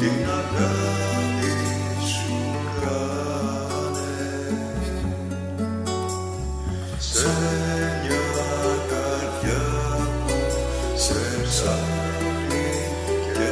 την αγάπη σου κάνες σε μια καρδιά σε και